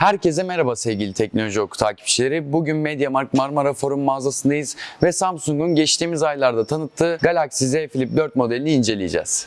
Herkese merhaba sevgili teknoloji oku takipçileri. Bugün MediaMarkt Marmara Forum mağazasındayız ve Samsung'un geçtiğimiz aylarda tanıttığı Galaxy Z Flip 4 modelini inceleyeceğiz.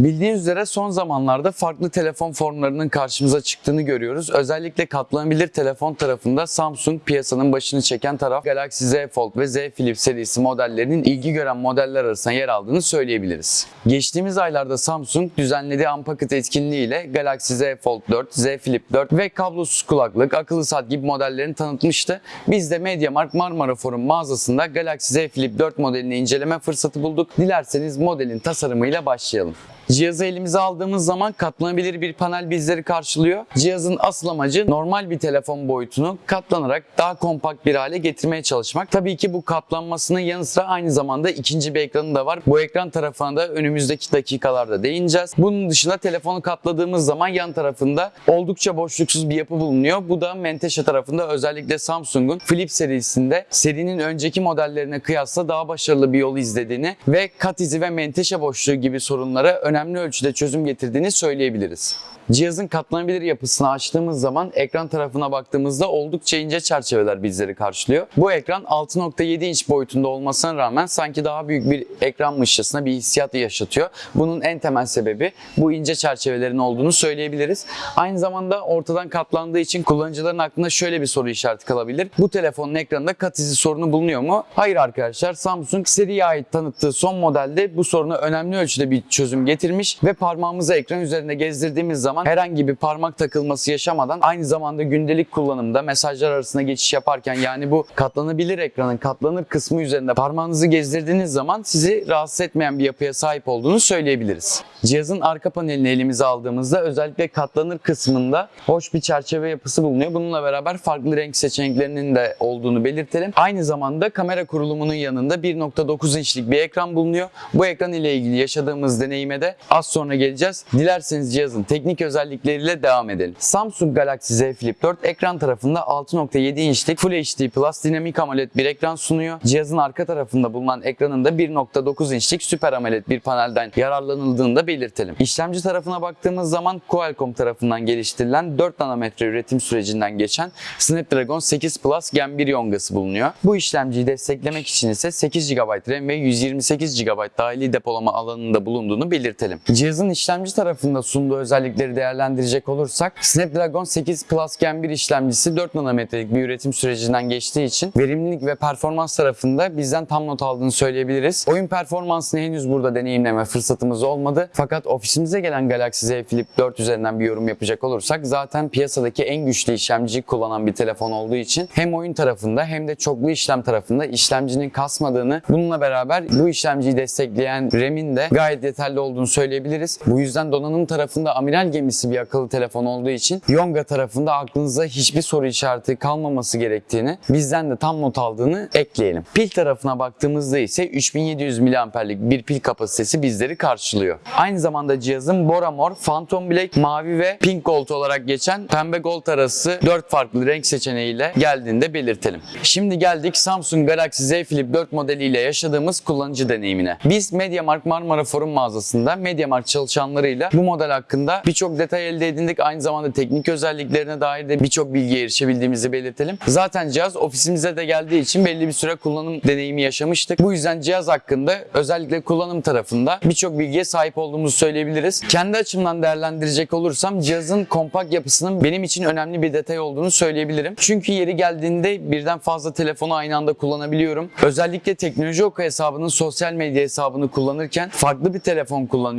Bildiğiniz üzere son zamanlarda farklı telefon formlarının karşımıza çıktığını görüyoruz. Özellikle katlanabilir telefon tarafında Samsung piyasanın başını çeken taraf Galaxy Z Fold ve Z Flip serisi modellerinin ilgi gören modeller arasında yer aldığını söyleyebiliriz. Geçtiğimiz aylarda Samsung düzenlediği Unpacked etkinliğiyle Galaxy Z Fold 4, Z Flip 4 ve kablosuz kulaklık, akıllı saat gibi modellerini tanıtmıştı. Biz de MediaMarkt Marmara Forum mağazasında Galaxy Z Flip 4 modelini inceleme fırsatı bulduk. Dilerseniz modelin tasarımıyla başlayalım. Cihazı elimize aldığımız zaman katlanabilir bir panel bizleri karşılıyor. Cihazın asıl amacı normal bir telefon boyutunu katlanarak daha kompakt bir hale getirmeye çalışmak. Tabii ki bu katlanmasının yanı sıra aynı zamanda ikinci bir ekranı da var. Bu ekran tarafına da önümüzdeki dakikalarda değineceğiz. Bunun dışında telefonu katladığımız zaman yan tarafında oldukça boşluksuz bir yapı bulunuyor. Bu da Menteşe tarafında özellikle Samsung'un Flip serisinde serinin önceki modellerine kıyasla daha başarılı bir yol izlediğini ve kat izi ve menteşe boşluğu gibi sorunlara önemli ölçüde çözüm getirdiğini söyleyebiliriz. Cihazın katlanabilir yapısını açtığımız zaman ekran tarafına baktığımızda oldukça ince çerçeveler bizleri karşılıyor. Bu ekran 6.7 inç boyutunda olmasına rağmen sanki daha büyük bir ekranmışçasına bir hissiyat yaşatıyor. Bunun en temel sebebi bu ince çerçevelerin olduğunu söyleyebiliriz. Aynı zamanda ortadan katlandığı için kullanıcıların aklında şöyle bir soru işareti kalabilir. Bu telefonun ekranında kat izi sorunu bulunuyor mu? Hayır arkadaşlar Samsung seriye ait tanıttığı son modelde bu soruna önemli ölçüde bir çözüm getirmiş ve parmağımızı ekran üzerinde gezdirdiğimiz zaman herhangi bir parmak takılması yaşamadan aynı zamanda gündelik kullanımda mesajlar arasında geçiş yaparken yani bu katlanabilir ekranın katlanır kısmı üzerinde parmağınızı gezdirdiğiniz zaman sizi rahatsız etmeyen bir yapıya sahip olduğunu söyleyebiliriz. Cihazın arka panelini elimize aldığımızda özellikle katlanır kısmında hoş bir çerçeve yapısı bulunuyor. Bununla beraber farklı renk seçeneklerinin de olduğunu belirtelim. Aynı zamanda kamera kurulumunun yanında 1.9 inçlik bir ekran bulunuyor. Bu ekran ile ilgili yaşadığımız deneyime de az sonra geleceğiz. Dilerseniz cihazın teknik özellikleriyle devam edelim. Samsung Galaxy Z Flip 4 ekran tarafında 6.7 inçlik Full HD Plus dinamik AMOLED bir ekran sunuyor. Cihazın arka tarafında bulunan ekranın da 1.9 inçlik Super AMOLED bir panelden yararlanıldığını da belirtelim. İşlemci tarafına baktığımız zaman Qualcomm tarafından geliştirilen 4 nanometre üretim sürecinden geçen Snapdragon 8 Plus Gen 1 yongası bulunuyor. Bu işlemciyi desteklemek için ise 8 GB RAM ve 128 GB dahili depolama alanında bulunduğunu belirtelim. Cihazın işlemci tarafında sunduğu özellikleri değerlendirecek olursak Snapdragon 8 Plus Gen 1 işlemcisi 4 nanometrelik bir üretim sürecinden geçtiği için verimlilik ve performans tarafında bizden tam not aldığını söyleyebiliriz. Oyun performansını henüz burada deneyimleme fırsatımız olmadı. Fakat ofisimize gelen Galaxy Z Flip 4 üzerinden bir yorum yapacak olursak zaten piyasadaki en güçlü işlemciyi kullanan bir telefon olduğu için hem oyun tarafında hem de çoklu işlem tarafında işlemcinin kasmadığını bununla beraber bu işlemciyi destekleyen RAM'in de gayet yeterli olduğunu söyleyebiliriz. Bu yüzden donanım tarafında amiral gemisi bir akıllı telefon olduğu için Yonga tarafında aklınıza hiçbir soru işareti kalmaması gerektiğini bizden de tam not aldığını ekleyelim. Pil tarafına baktığımızda ise 3700 mAh'lik bir pil kapasitesi bizleri karşılıyor. Aynı zamanda cihazın Bora Mor, Phantom Black, mavi ve Pink Gold olarak geçen pembe gold arası 4 farklı renk seçeneğiyle geldiğinde belirtelim. Şimdi geldik Samsung Galaxy Z Flip 4 modeliyle yaşadığımız kullanıcı deneyimine. Biz MediaMarkt Marmara Forum mağazasında MediaMarkt çalışanlarıyla bu model hakkında birçok detay elde edindik. Aynı zamanda teknik özelliklerine dair de birçok bilgiye erişebildiğimizi belirtelim. Zaten cihaz ofisimize de geldiği için belli bir süre kullanım deneyimi yaşamıştık. Bu yüzden cihaz hakkında özellikle kullanım tarafında birçok bilgiye sahip olduğumuzu söyleyebiliriz. Kendi açımdan değerlendirecek olursam cihazın kompakt yapısının benim için önemli bir detay olduğunu söyleyebilirim. Çünkü yeri geldiğinde birden fazla telefonu aynı anda kullanabiliyorum. Özellikle teknoloji oku hesabının sosyal medya hesabını kullanırken farklı bir telefon kullanıyorum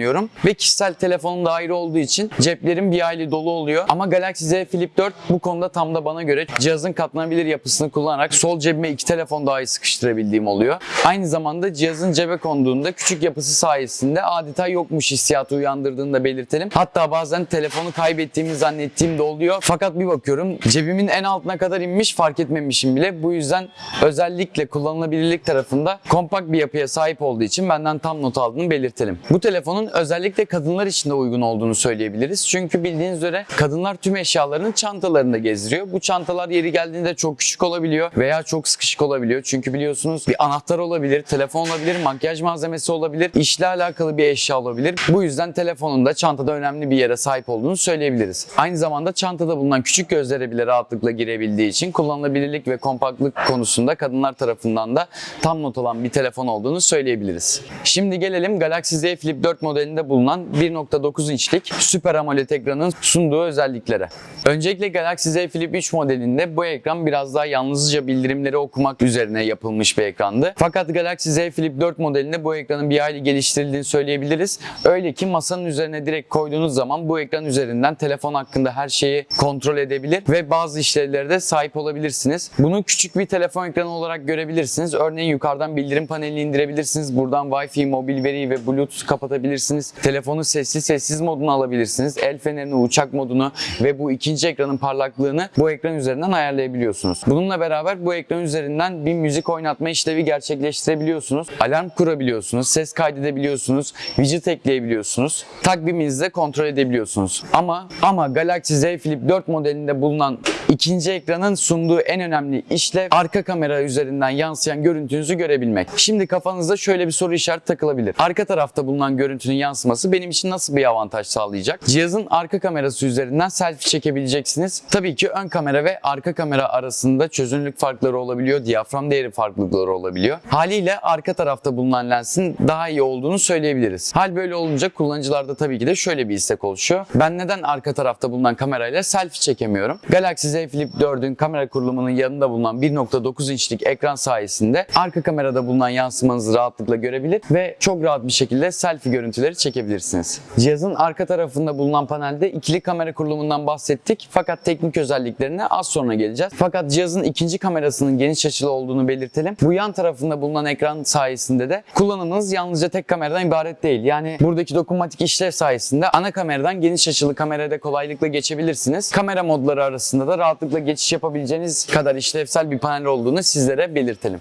ve kişisel telefonum da ayrı olduğu için ceplerim bir hayli dolu oluyor. Ama Galaxy Z Flip 4 bu konuda tam da bana göre cihazın katlanabilir yapısını kullanarak sol cebime iki telefon daha iyi sıkıştırabildiğim oluyor. Aynı zamanda cihazın cebe konduğunda küçük yapısı sayesinde adeta yokmuş hissiyatı uyandırdığını da belirtelim. Hatta bazen telefonu kaybettiğimi zannettiğim de oluyor. Fakat bir bakıyorum cebimin en altına kadar inmiş fark etmemişim bile. Bu yüzden özellikle kullanılabilirlik tarafında kompakt bir yapıya sahip olduğu için benden tam not aldığını belirtelim. Bu telefonun Telefonun özellikle kadınlar için de uygun olduğunu söyleyebiliriz. Çünkü bildiğiniz üzere kadınlar tüm eşyalarını çantalarında gezdiriyor. Bu çantalar yeri geldiğinde çok küçük olabiliyor veya çok sıkışık olabiliyor. Çünkü biliyorsunuz bir anahtar olabilir, telefon olabilir, makyaj malzemesi olabilir, işle alakalı bir eşya olabilir. Bu yüzden telefonun da çantada önemli bir yere sahip olduğunu söyleyebiliriz. Aynı zamanda çantada bulunan küçük gözlere bile rahatlıkla girebildiği için kullanılabilirlik ve kompaktlık konusunda kadınlar tarafından da tam not alan bir telefon olduğunu söyleyebiliriz. Şimdi gelelim Galaxy Z Flip 4 modelinde bulunan 1.9 inçlik Super AMOLED ekranın sunduğu özelliklere. Öncelikle Galaxy Z Flip 3 modelinde bu ekran biraz daha yalnızca bildirimleri okumak üzerine yapılmış bir ekrandı. Fakat Galaxy Z Flip 4 modelinde bu ekranın bir hayli geliştirildiğini söyleyebiliriz. Öyle ki masanın üzerine direkt koyduğunuz zaman bu ekran üzerinden telefon hakkında her şeyi kontrol edebilir ve bazı işlevlere de sahip olabilirsiniz. Bunu küçük bir telefon ekranı olarak görebilirsiniz. Örneğin yukarıdan bildirim panelini indirebilirsiniz. Buradan Wi-Fi, mobil veri ve Bluetooth kapatabilirsiniz. Telefonu sessiz sessiz moduna alabilirsiniz. El fenerini, uçak modunu ve bu ikinci ekranın parlaklığını bu ekran üzerinden ayarlayabiliyorsunuz. Bununla beraber bu ekran üzerinden bir müzik oynatma işlevi gerçekleştirebiliyorsunuz. Alarm kurabiliyorsunuz, ses kaydedebiliyorsunuz, widget ekleyebiliyorsunuz. Takviminizde kontrol edebiliyorsunuz. Ama ama Galaxy Z Flip 4 modelinde bulunan ikinci ekranın sunduğu en önemli işlev arka kamera üzerinden yansıyan görüntünüzü görebilmek. Şimdi kafanızda şöyle bir soru işareti takılabilir. Arka tarafta bulunan görüntünün yansıması benim için nasıl bir avantaj sağlayacak? Cihazın arka kamerası üzerinden selfie çekebileceksiniz. Tabii ki ön kamera ve arka kamera arasında çözünürlük farkları olabiliyor, diyafram değeri farklılıkları olabiliyor. Haliyle arka tarafta bulunan lensin daha iyi olduğunu söyleyebiliriz. Hal böyle olunca kullanıcılarda tabii ki de şöyle bir istek oluşuyor. Ben neden arka tarafta bulunan kamerayla selfie çekemiyorum? Galaxy Z Flip 4'ün kamera kurulumunun yanında bulunan 1.9 inçlik ekran sayesinde arka kamerada bulunan yansımanızı rahatlıkla görebilir ve çok rahat bir şekilde selfie görüntüleri çekebilirsiniz. Cihazın arka tarafında bulunan panelde ikili kamera kurulumundan bahsettik fakat teknik özelliklerine az sonra geleceğiz. Fakat cihazın ikinci kamerasının geniş açılı olduğunu belirtelim. Bu yan tarafında bulunan ekran sayesinde de kullanımınız yalnızca tek kameradan ibaret değil. Yani buradaki dokunmatik işlev sayesinde ana kameradan geniş açılı kamerada kolaylıkla geçebilirsiniz. Kamera modları arasında da rahatlıkla geçiş yapabileceğiniz kadar işlevsel bir panel olduğunu sizlere belirtelim.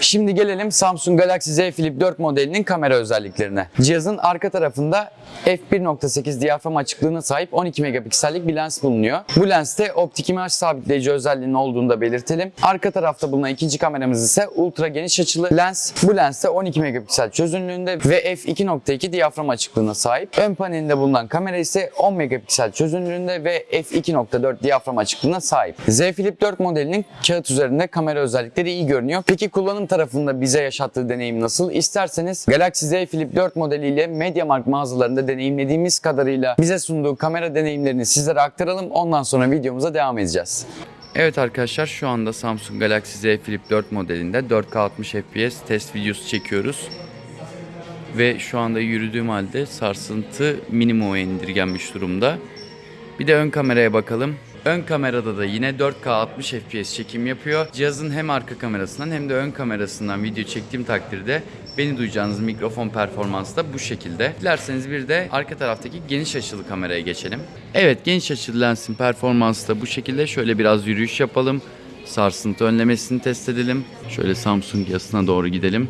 Şimdi gelelim Samsung Galaxy Z Flip 4 modelinin kamera özelliklerine. Cihazın arka tarafında f1.8 diyafram açıklığına sahip 12 megapiksellik bir lens bulunuyor. Bu lenste optik imaj sabitleyici özelliğinin olduğunu da belirtelim. Arka tarafta bulunan ikinci kameramız ise ultra geniş açılı lens. Bu lenste 12 megapiksel çözünürlüğünde ve f2.2 diyafram açıklığına sahip. Ön panelinde bulunan kamera ise 10 megapiksel çözünürlüğünde ve f2.4 diyafram açıklığına sahip. Z Flip 4 modelinin kağıt üzerinde kamera özellikleri iyi görünüyor. Peki kullanım tarafında bize yaşattığı deneyim nasıl? İsterseniz Galaxy Z Flip 4 modeliyle MediaMarkt mağazalarında deneyimlediğimiz kadarıyla bize sunduğu kamera deneyimlerini sizlere aktaralım. Ondan sonra videomuza devam edeceğiz. Evet arkadaşlar şu anda Samsung Galaxy Z Flip 4 modelinde 4K 60 FPS test videosu çekiyoruz. Ve şu anda yürüdüğüm halde sarsıntı minimuma indirgenmiş durumda. Bir de ön kameraya bakalım. Ön kamerada da yine 4K 60 FPS çekim yapıyor. Cihazın hem arka kamerasından hem de ön kamerasından video çektiğim takdirde beni duyacağınız mikrofon performansı da bu şekilde. Dilerseniz bir de arka taraftaki geniş açılı kameraya geçelim. Evet geniş açılı lensin performansı da bu şekilde. Şöyle biraz yürüyüş yapalım. Sarsıntı önlemesini test edelim. Şöyle Samsung yazısına doğru gidelim.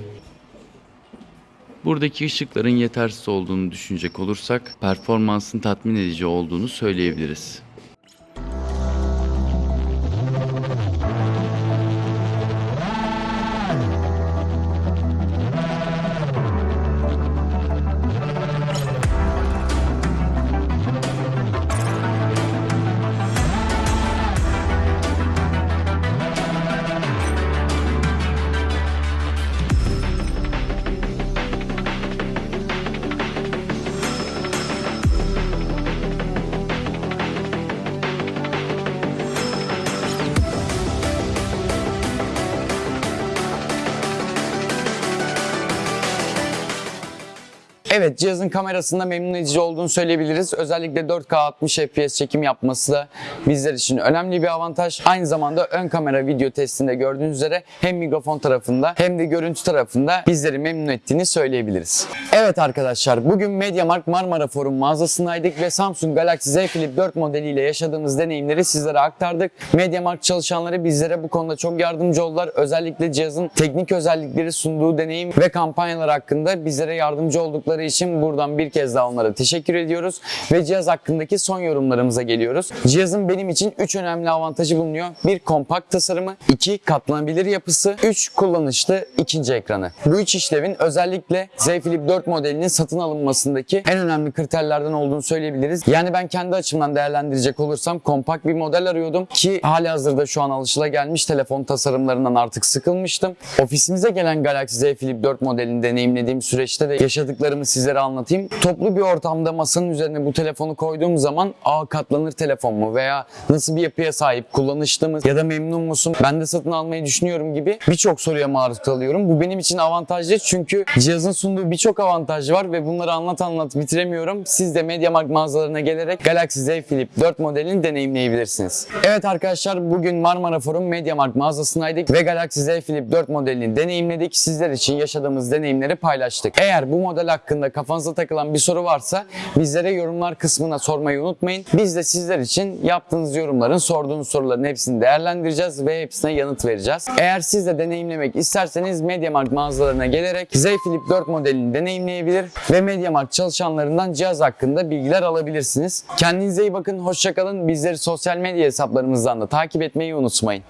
Buradaki ışıkların yetersiz olduğunu düşünecek olursak performansın tatmin edici olduğunu söyleyebiliriz. Evet cihazın kamerasında memnun edici olduğunu söyleyebiliriz. Özellikle 4K 60 FPS çekim yapması da bizler için önemli bir avantaj. Aynı zamanda ön kamera video testinde gördüğünüz üzere hem mikrofon tarafında hem de görüntü tarafında bizleri memnun ettiğini söyleyebiliriz. Evet arkadaşlar bugün MediaMarkt Marmara Forum mağazasındaydık ve Samsung Galaxy Z Flip 4 modeliyle yaşadığımız deneyimleri sizlere aktardık. MediaMarkt çalışanları bizlere bu konuda çok yardımcı oldular. Özellikle cihazın teknik özellikleri sunduğu deneyim ve kampanyalar hakkında bizlere yardımcı oldukları yaptıkları için buradan bir kez daha onlara teşekkür ediyoruz. Ve cihaz hakkındaki son yorumlarımıza geliyoruz. Cihazın benim için 3 önemli avantajı bulunuyor. 1. Kompakt tasarımı. 2. Katlanabilir yapısı. 3. Kullanışlı ikinci ekranı. Bu üç işlevin özellikle Z Flip 4 modelinin satın alınmasındaki en önemli kriterlerden olduğunu söyleyebiliriz. Yani ben kendi açımdan değerlendirecek olursam kompakt bir model arıyordum ki hali hazırda şu an alışılagelmiş telefon tasarımlarından artık sıkılmıştım. Ofisimize gelen Galaxy Z Flip 4 modelini deneyimlediğim süreçte de yaşadıklarımı sizlere anlatayım. Toplu bir ortamda masanın üzerine bu telefonu koyduğum zaman aa katlanır telefon mu veya nasıl bir yapıya sahip, kullanışlı mı ya da memnun musun, ben de satın almayı düşünüyorum gibi birçok soruya maruz kalıyorum. Bu benim için avantajlı çünkü cihazın sunduğu birçok avantaj var ve bunları anlat anlat bitiremiyorum. Siz de MediaMarkt mağazalarına gelerek Galaxy Z Flip 4 modelini deneyimleyebilirsiniz. Evet arkadaşlar bugün Marmara Forum MediaMarkt mağazasındaydık ve Galaxy Z Flip 4 modelini deneyimledik. Sizler için yaşadığımız deneyimleri paylaştık. Eğer bu model hakkında kafanıza takılan bir soru varsa bizlere yorumlar kısmına sormayı unutmayın. Biz de sizler için yaptığınız yorumların, sorduğunuz soruların hepsini değerlendireceğiz ve hepsine yanıt vereceğiz. Eğer siz de deneyimlemek isterseniz MediaMarkt mağazalarına gelerek Z Flip 4 modelini deneyimleyebilir ve MediaMarkt çalışanlarından cihaz hakkında bilgiler alabilirsiniz. Kendinize iyi bakın, hoşçakalın. Bizleri sosyal medya hesaplarımızdan da takip etmeyi unutmayın.